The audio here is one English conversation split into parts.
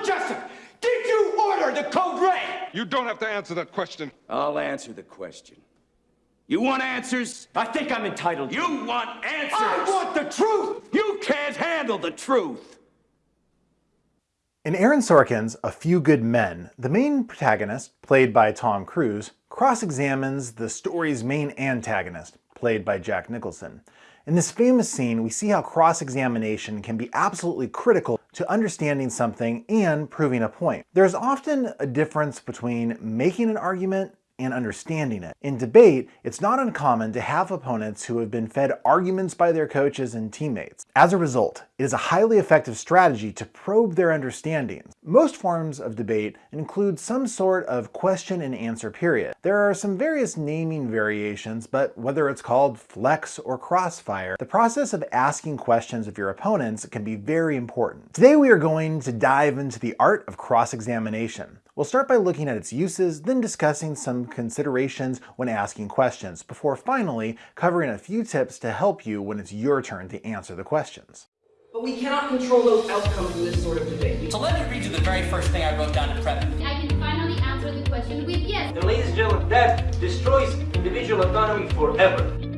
Lord Jessup, did you order the code red? You don't have to answer that question. I'll answer the question. You want answers? I think I'm entitled. You want answers? I want the truth! You can't handle the truth! In Aaron Sorkin's A Few Good Men, the main protagonist, played by Tom Cruise, cross-examines the story's main antagonist, played by Jack Nicholson. In this famous scene, we see how cross-examination can be absolutely critical to understanding something and proving a point. There's often a difference between making an argument and understanding it. In debate, it's not uncommon to have opponents who have been fed arguments by their coaches and teammates. As a result, it is a highly effective strategy to probe their understandings. Most forms of debate include some sort of question and answer period. There are some various naming variations, but whether it's called flex or crossfire, the process of asking questions of your opponents can be very important. Today we are going to dive into the art of cross-examination. We'll start by looking at its uses, then discussing some considerations when asking questions, before finally covering a few tips to help you when it's your turn to answer the questions. But we cannot control those outcomes in this sort of debate. So let me read you the very first thing I wrote down to prep. I can finally answer the question with yes. And ladies and gentlemen, that destroys individual autonomy forever.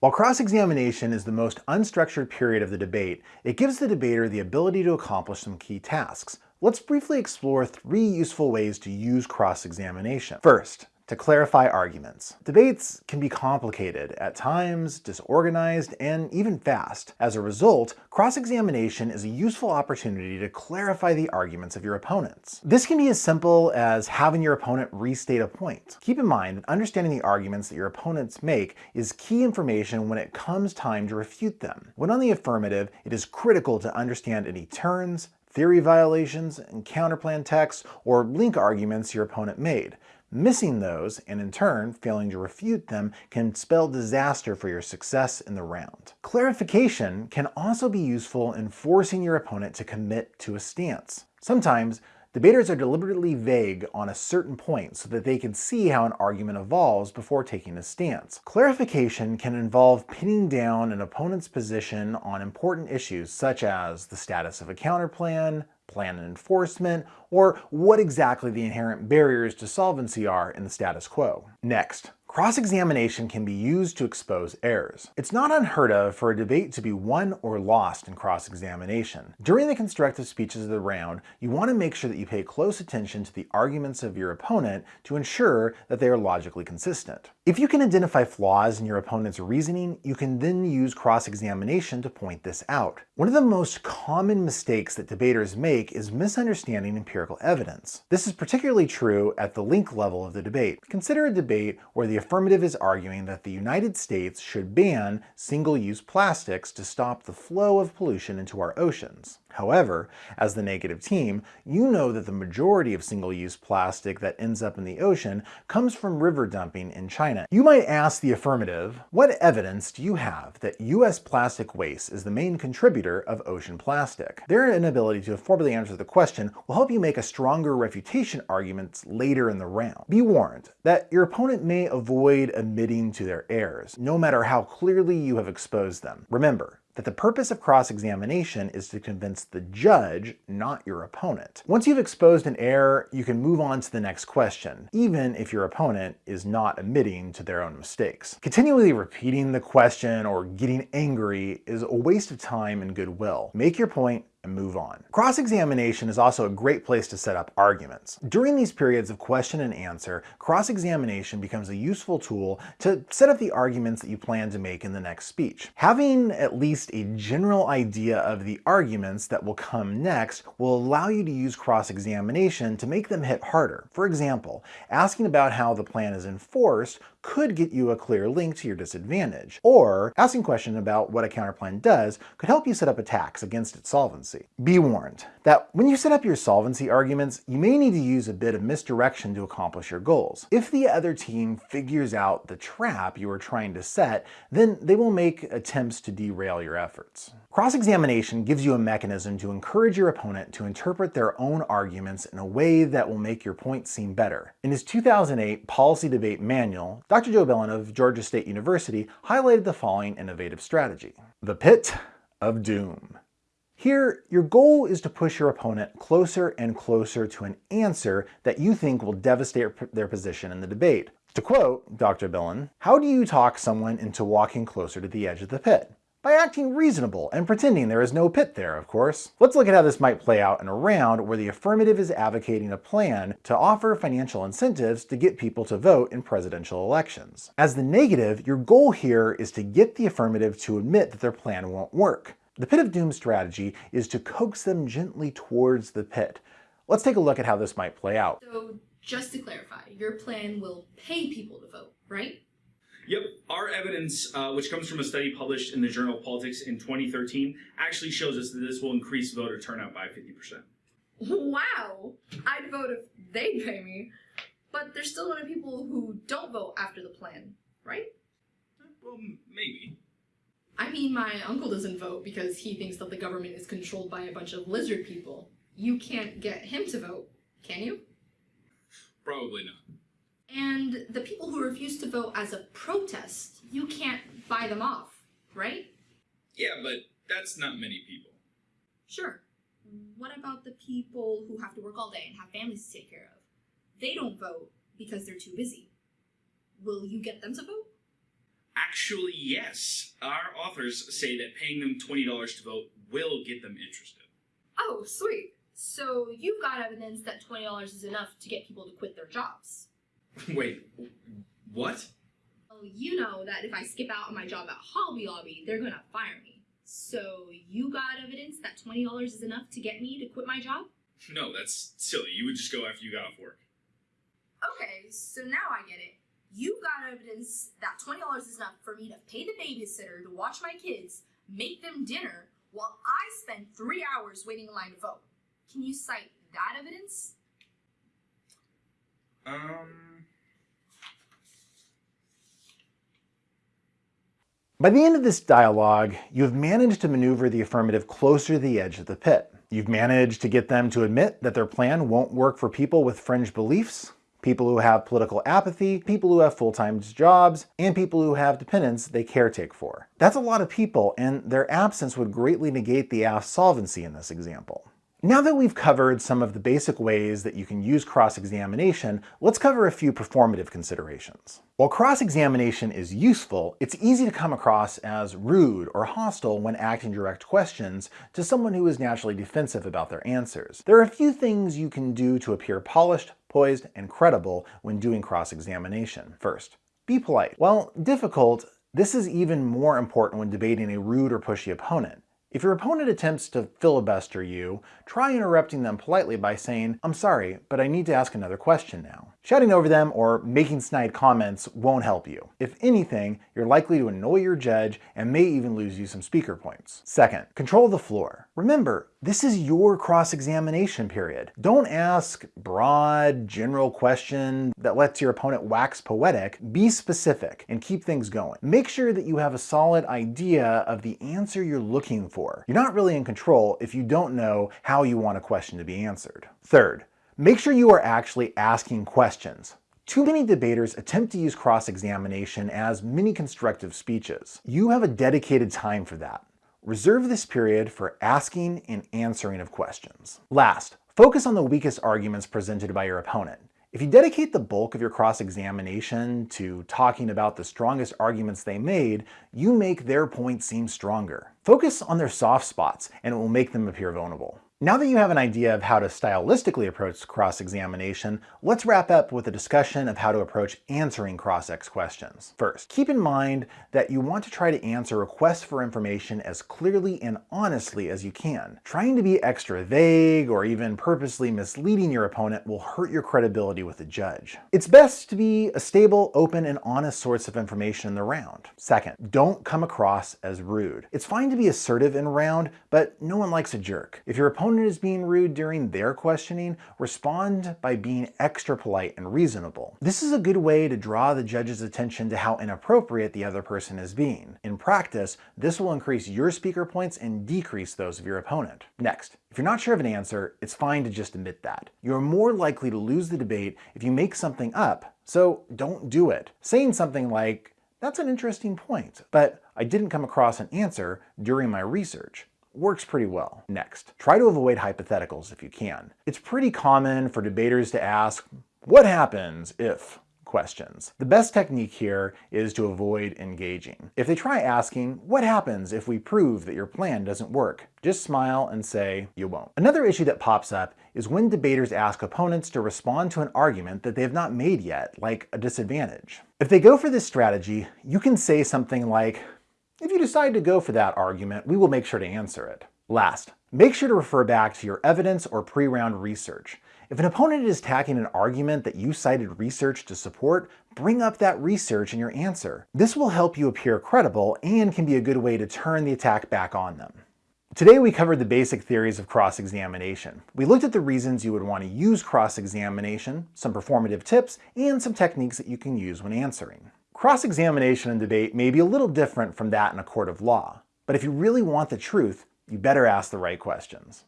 While cross-examination is the most unstructured period of the debate, it gives the debater the ability to accomplish some key tasks. Let's briefly explore three useful ways to use cross-examination. First, to clarify arguments. Debates can be complicated, at times disorganized, and even fast. As a result, cross-examination is a useful opportunity to clarify the arguments of your opponents. This can be as simple as having your opponent restate a point. Keep in mind that understanding the arguments that your opponents make is key information when it comes time to refute them. When on the affirmative, it is critical to understand any turns, theory violations, and counterplan texts, or link arguments your opponent made. Missing those, and in turn failing to refute them, can spell disaster for your success in the round. Clarification can also be useful in forcing your opponent to commit to a stance. Sometimes, Debaters are deliberately vague on a certain point so that they can see how an argument evolves before taking a stance. Clarification can involve pinning down an opponent's position on important issues such as the status of a counterplan, plan and enforcement, or what exactly the inherent barriers to solvency are in the status quo. Next, Cross-examination can be used to expose errors. It's not unheard of for a debate to be won or lost in cross-examination. During the constructive speeches of the round, you want to make sure that you pay close attention to the arguments of your opponent to ensure that they are logically consistent. If you can identify flaws in your opponent's reasoning, you can then use cross-examination to point this out. One of the most common mistakes that debaters make is misunderstanding empirical evidence. This is particularly true at the link level of the debate. Consider a debate where the affirmative is arguing that the United States should ban single-use plastics to stop the flow of pollution into our oceans. However, as the negative team, you know that the majority of single-use plastic that ends up in the ocean comes from river dumping in China. You might ask the affirmative, what evidence do you have that US plastic waste is the main contributor of ocean plastic? Their inability to affordably answer the question will help you make a stronger refutation argument later in the round. Be warned that your opponent may avoid admitting to their errors, no matter how clearly you have exposed them. Remember, that the purpose of cross-examination is to convince the judge, not your opponent. Once you've exposed an error, you can move on to the next question, even if your opponent is not admitting to their own mistakes. Continually repeating the question or getting angry is a waste of time and goodwill. Make your point and move on. Cross-examination is also a great place to set up arguments. During these periods of question and answer, cross-examination becomes a useful tool to set up the arguments that you plan to make in the next speech. Having at least a general idea of the arguments that will come next will allow you to use cross-examination to make them hit harder. For example, asking about how the plan is enforced could get you a clear link to your disadvantage, or asking questions about what a counterplan does could help you set up attacks against its solvency. Be warned that when you set up your solvency arguments, you may need to use a bit of misdirection to accomplish your goals. If the other team figures out the trap you are trying to set, then they will make attempts to derail your efforts. Cross-examination gives you a mechanism to encourage your opponent to interpret their own arguments in a way that will make your point seem better. In his 2008 Policy Debate Manual, Dr. Joe Bellon of Georgia State University highlighted the following innovative strategy. The Pit of Doom. Here, your goal is to push your opponent closer and closer to an answer that you think will devastate their position in the debate. To quote Dr. Bellon, how do you talk someone into walking closer to the edge of the pit? By acting reasonable and pretending there is no pit there, of course. Let's look at how this might play out in a round where the affirmative is advocating a plan to offer financial incentives to get people to vote in presidential elections. As the negative, your goal here is to get the affirmative to admit that their plan won't work. The pit of doom strategy is to coax them gently towards the pit. Let's take a look at how this might play out. So, just to clarify, your plan will pay people to vote, right? Yep, our evidence, uh, which comes from a study published in the Journal of Politics in 2013, actually shows us that this will increase voter turnout by 50%. Wow! I'd vote if they'd pay me. But there's still a lot of people who don't vote after the plan, right? Well, maybe. I mean, my uncle doesn't vote because he thinks that the government is controlled by a bunch of lizard people. You can't get him to vote, can you? Probably not. And the people who refuse to vote as a protest, you can't buy them off, right? Yeah, but that's not many people. Sure. What about the people who have to work all day and have families to take care of? They don't vote because they're too busy. Will you get them to vote? Actually, yes. Our authors say that paying them $20 to vote will get them interested. Oh, sweet. So you've got evidence that $20 is enough to get people to quit their jobs. Wait, what? Well, you know that if I skip out on my job at Hobby Lobby, they're gonna fire me. So you got evidence that $20 is enough to get me to quit my job? No, that's silly. You would just go after you got off work. Okay, so now I get it. You've got evidence that $20 is enough for me to pay the babysitter to watch my kids, make them dinner, while I spend three hours waiting in line to vote. Can you cite that evidence? Um. By the end of this dialogue, you have managed to maneuver the affirmative closer to the edge of the pit. You've managed to get them to admit that their plan won't work for people with fringe beliefs, people who have political apathy, people who have full-time jobs, and people who have dependents they caretake for. That's a lot of people, and their absence would greatly negate the asked solvency in this example. Now that we've covered some of the basic ways that you can use cross-examination, let's cover a few performative considerations. While cross-examination is useful, it's easy to come across as rude or hostile when asking direct questions to someone who is naturally defensive about their answers. There are a few things you can do to appear polished, poised, and credible when doing cross-examination. First, be polite. While difficult, this is even more important when debating a rude or pushy opponent. If your opponent attempts to filibuster you, try interrupting them politely by saying, I'm sorry, but I need to ask another question now. Shouting over them or making snide comments won't help you. If anything, you're likely to annoy your judge and may even lose you some speaker points. Second, control the floor. Remember, this is your cross-examination period. Don't ask broad, general question that lets your opponent wax poetic. Be specific and keep things going. Make sure that you have a solid idea of the answer you're looking for. You're not really in control if you don't know how you want a question to be answered. Third, make sure you are actually asking questions. Too many debaters attempt to use cross-examination as mini-constructive speeches. You have a dedicated time for that. Reserve this period for asking and answering of questions. Last, focus on the weakest arguments presented by your opponent. If you dedicate the bulk of your cross-examination to talking about the strongest arguments they made, you make their point seem stronger. Focus on their soft spots and it will make them appear vulnerable. Now that you have an idea of how to stylistically approach cross-examination, let's wrap up with a discussion of how to approach answering cross-ex questions. First, keep in mind that you want to try to answer requests for information as clearly and honestly as you can. Trying to be extra vague or even purposely misleading your opponent will hurt your credibility with the judge. It's best to be a stable, open, and honest source of information in the round. Second, don't come across as rude. It's fine to be assertive in round, but no one likes a jerk. If your opponent opponent is being rude during their questioning, respond by being extra polite and reasonable. This is a good way to draw the judge's attention to how inappropriate the other person is being. In practice, this will increase your speaker points and decrease those of your opponent. Next, if you're not sure of an answer, it's fine to just admit that. You're more likely to lose the debate if you make something up, so don't do it. Saying something like, that's an interesting point, but I didn't come across an answer during my research works pretty well. Next, try to avoid hypotheticals if you can. It's pretty common for debaters to ask, what happens if questions. The best technique here is to avoid engaging. If they try asking, what happens if we prove that your plan doesn't work? Just smile and say, you won't. Another issue that pops up is when debaters ask opponents to respond to an argument that they have not made yet, like a disadvantage. If they go for this strategy, you can say something like, if you decide to go for that argument, we will make sure to answer it. Last, make sure to refer back to your evidence or pre-round research. If an opponent is attacking an argument that you cited research to support, bring up that research in your answer. This will help you appear credible and can be a good way to turn the attack back on them. Today we covered the basic theories of cross-examination. We looked at the reasons you would want to use cross-examination, some performative tips, and some techniques that you can use when answering. Cross-examination and debate may be a little different from that in a court of law, but if you really want the truth, you better ask the right questions.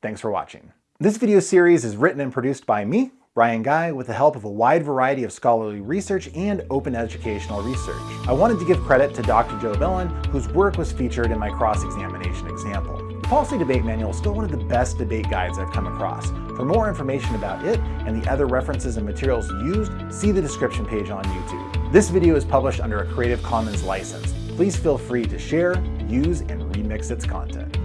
Thanks for watching. This video series is written and produced by me, Brian Guy, with the help of a wide variety of scholarly research and open educational research. I wanted to give credit to Dr. Joe Bellon, whose work was featured in my cross-examination example. The Policy Debate Manual is still one of the best debate guides I've come across. For more information about it and the other references and materials used, see the description page on YouTube. This video is published under a Creative Commons license. Please feel free to share, use, and remix its content.